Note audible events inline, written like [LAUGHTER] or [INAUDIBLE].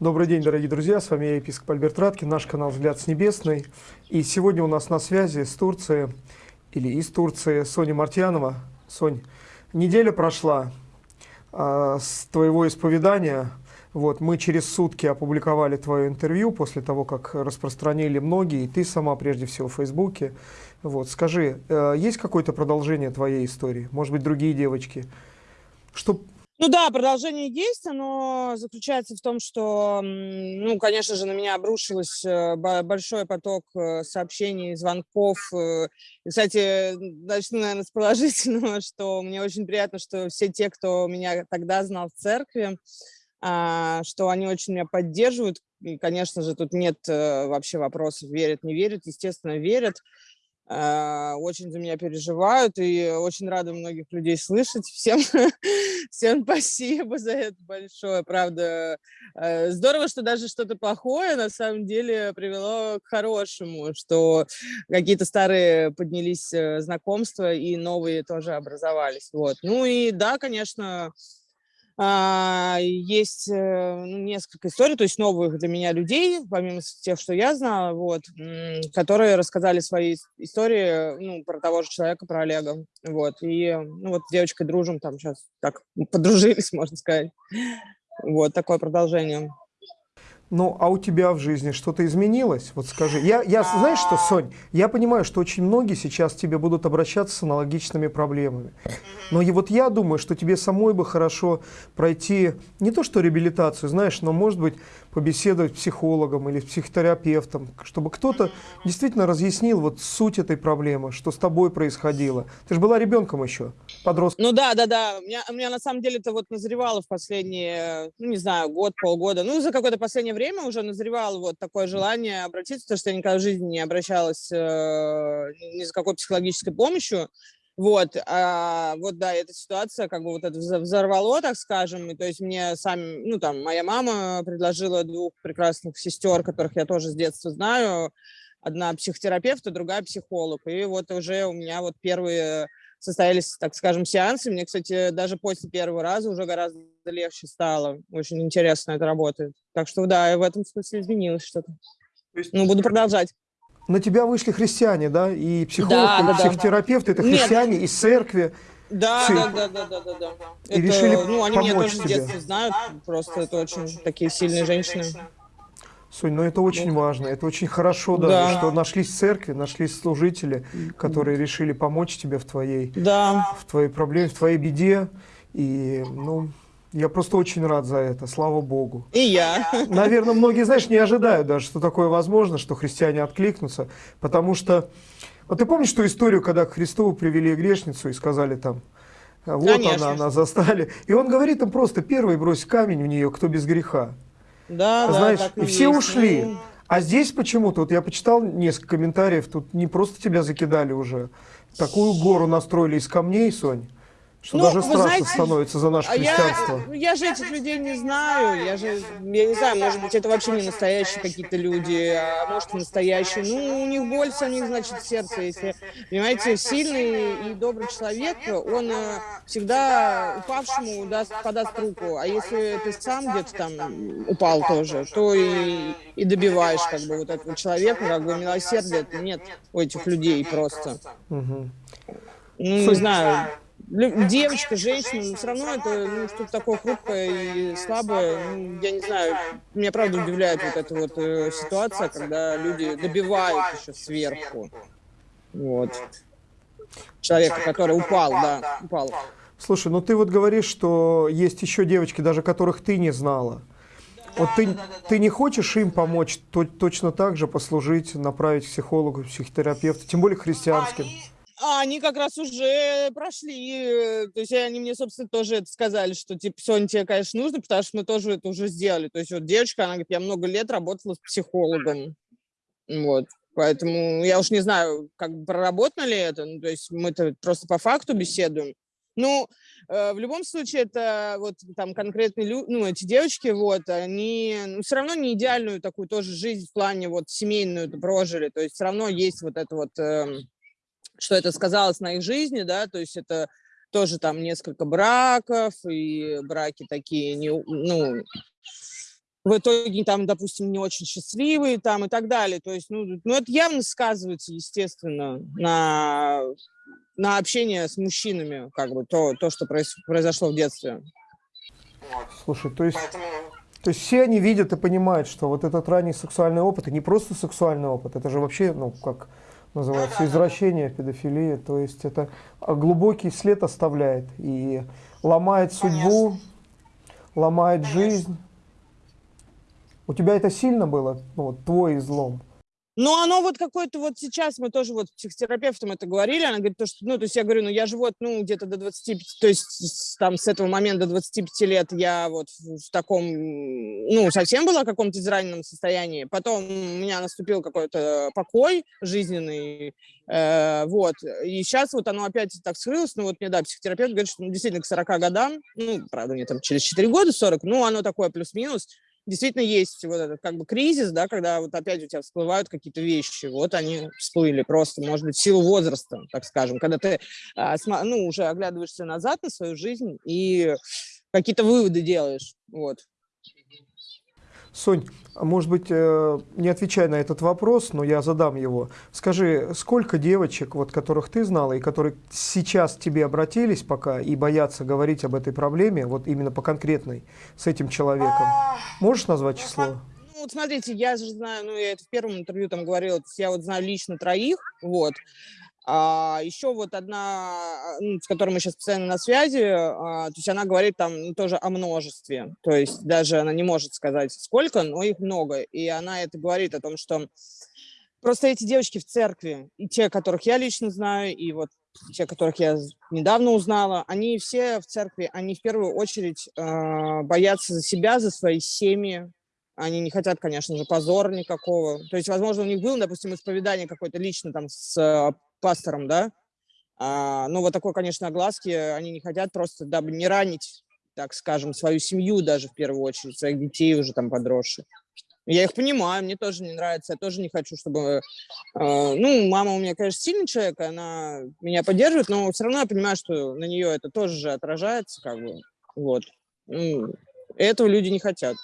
Добрый день, дорогие друзья, с вами я, епископ Альберт Раткин, наш канал «Взгляд с небесной». И сегодня у нас на связи с Турции, или из Турции, Соня Мартьянова. Сонь, неделя прошла а, с твоего исповедания. Вот, мы через сутки опубликовали твое интервью после того, как распространили многие, и ты сама прежде всего в Фейсбуке. Вот, скажи, э, есть какое-то продолжение твоей истории? Может быть, другие девочки? Что ну да, продолжение есть, оно заключается в том, что, ну, конечно же, на меня обрушилось э, большой поток э, сообщений, звонков. Э. И, кстати, начну, наверное, с положительного, [LAUGHS] что мне очень приятно, что все те, кто меня тогда знал в церкви, а, что они очень меня поддерживают. И, конечно же, тут нет вообще вопросов, верят, не верят, естественно, верят. А, очень за меня переживают и очень рада многих людей слышать. Всем, [LAUGHS] всем спасибо за это большое, правда. Э, здорово, что даже что-то плохое на самом деле привело к хорошему, что какие-то старые поднялись э, знакомства и новые тоже образовались. Вот. Ну и да, конечно, есть э, ну, несколько историй, то есть новых для меня людей, помимо тех, что я знала, вот, которые рассказали свои истории ну, про того же человека, про Олега. Вот. И ну, вот с девочкой дружим, там сейчас так подружились, [LAUGHS] можно сказать. Вот такое продолжение. Ну, а у тебя в жизни что-то изменилось? Вот скажи. Я, я, знаешь что, Сонь, я понимаю, что очень многие сейчас к тебе будут обращаться с аналогичными проблемами. Но и вот я думаю, что тебе самой бы хорошо пройти не то что реабилитацию, знаешь, но, может быть, побеседовать с психологом или с психотерапевтом, чтобы кто-то действительно разъяснил вот суть этой проблемы, что с тобой происходило. Ты же была ребенком еще, подростком. Ну да, да, да. У меня, у меня на самом деле это вот назревало в последние, ну не знаю, год, полгода, ну за какое-то последнее время уже назревало вот такое желание обратиться, потому что я никогда в жизни не обращалась э, ни за какой психологической помощью. Вот, а, вот, да, эта ситуация как бы вот это взорвало, так скажем, и то есть мне сами, ну, там, моя мама предложила двух прекрасных сестер, которых я тоже с детства знаю, одна психотерапевт, а другая психолог, и вот уже у меня вот первые состоялись, так скажем, сеансы, мне, кстати, даже после первого раза уже гораздо легче стало, очень интересно это работает, так что, да, в этом смысле изменилось что-то, ну, буду продолжать на тебя вышли христиане, да, и психолог, да, и да, психотерапевт, да. это христиане Нет. из церкви. Да, да, да, да, да, да, да. И это, решили ну, они помочь меня тоже тебе. с детства знают, просто это очень такие сильные женщины. Сонь, ну это очень важно, это очень хорошо, да, да. что нашлись церкви, нашлись служители, которые решили помочь тебе в твоей, да. в твоей проблеме, в твоей беде. И, ну, я просто очень рад за это, слава Богу. И я. Наверное, многие, знаешь, не ожидают даже, что такое возможно, что христиане откликнутся, потому что... Вот ты помнишь ту историю, когда к Христу привели грешницу и сказали там, вот Конечно. она, она застали. И он говорит им просто, первый брось камень в нее, кто без греха. Да, Знаешь, да, и все есть. ушли. Ну. А здесь почему-то, вот я почитал несколько комментариев, тут не просто тебя закидали уже, такую гору настроили из камней, Сонь. Что ну, даже страшно знаете, становится за наше христианство. Я, я же этих людей не знаю. Я же, я не знаю, может быть, это вообще не настоящие какие-то люди, а может, настоящие. Ну, у них боль них значит, сердце. Если, понимаете, сильный и добрый человек, он э, всегда упавшему даст, подаст руку. А если ты сам где-то там упал тоже, то и, и добиваешь как бы вот этого человека, как бы милосердия нет у этих людей просто. Угу. Ну, не знаю девочка, женщина, но все равно это ну, что-то такое хрупкое и слабое. Ну, я не знаю, меня правда удивляет вот эта вот э, ситуация, когда люди добивают еще сверху. Вот. Человека, который упал, да, упал. Слушай, ну ты вот говоришь, что есть еще девочки, даже которых ты не знала. Вот ты, ты не хочешь им помочь то, точно так же послужить, направить к психологу, психотерапевту, тем более христианским? Они а они как раз уже прошли, э, то есть они мне, собственно, тоже это сказали, что, типа, Соня, тебе, конечно, нужно, потому что мы тоже это уже сделали. То есть вот девочка, она говорит, я много лет работала с психологом, вот. Поэтому я уж не знаю, как проработано ли это, ну, то есть мы-то просто по факту беседуем. Ну, э, в любом случае, это вот там конкретные люди, ну, эти девочки, вот, они ну, все равно не идеальную такую тоже жизнь в плане вот семейную прожили, то есть все равно есть вот это вот... Э, что это сказалось на их жизни, да, то есть это тоже там несколько браков, и браки такие, не, ну, в итоге там, допустим, не очень счастливые там и так далее. То есть, ну, ну это явно сказывается, естественно, на, на общение с мужчинами, как бы, то, то что произ, произошло в детстве. Слушай, то есть, Поэтому... то есть все они видят и понимают, что вот этот ранний сексуальный опыт, это не просто сексуальный опыт, это же вообще, ну, как называется, извращение, педофилия, то есть это глубокий след оставляет и ломает судьбу, Конечно. ломает Конечно. жизнь. У тебя это сильно было, ну, вот, твой излом? Ну, оно вот какое-то вот сейчас, мы тоже вот психотерапевтом это говорили, она говорит, то, что, ну, то есть я говорю, ну, я же вот, ну, где-то до 25, то есть там с этого момента до 25 лет я вот в таком, ну, совсем была в каком-то израненном состоянии. Потом у меня наступил какой-то покой жизненный, э, вот. И сейчас вот оно опять так скрылось, ну, вот мне, да, психотерапевт говорит, что ну, действительно к 40 годам, ну, правда, мне там через 4 года 40, ну, оно такое плюс-минус, действительно есть вот этот как бы кризис, да, когда вот опять у тебя всплывают какие-то вещи, вот они всплыли просто, может быть, в силу возраста, так скажем, когда ты, а, ну, уже оглядываешься назад на свою жизнь и какие-то выводы делаешь, вот. Сонь, может быть, э, не отвечай на этот вопрос, но я задам его. Скажи, сколько девочек, вот, которых ты знала и которые сейчас к тебе обратились пока и боятся говорить об этой проблеме, вот именно по конкретной, с этим человеком? А, Можешь назвать число? Ну, вот смотрите, я же знаю, ну, я это в первом интервью там говорила, я вот знаю лично троих, вот. А еще вот одна, ну, с которой мы сейчас постоянно на связи, а, то есть она говорит там тоже о множестве. То есть даже она не может сказать сколько, но их много. И она это говорит о том, что просто эти девочки в церкви, и те, которых я лично знаю, и вот те, которых я недавно узнала, они все в церкви, они в первую очередь э, боятся за себя, за свои семьи, они не хотят, конечно же, позора никакого. То есть, возможно, у них было, допустим, исповедание какое-то лично там с пастором, да. А, ну, вот такой, конечно, огласки они не хотят просто, дабы не ранить, так скажем, свою семью даже в первую очередь, своих детей уже там подросших. Я их понимаю, мне тоже не нравится, я тоже не хочу, чтобы... Э, ну, мама у меня, конечно, сильный человек, она меня поддерживает, но все равно я понимаю, что на нее это тоже же отражается, как бы, вот. Ну, этого люди не хотят.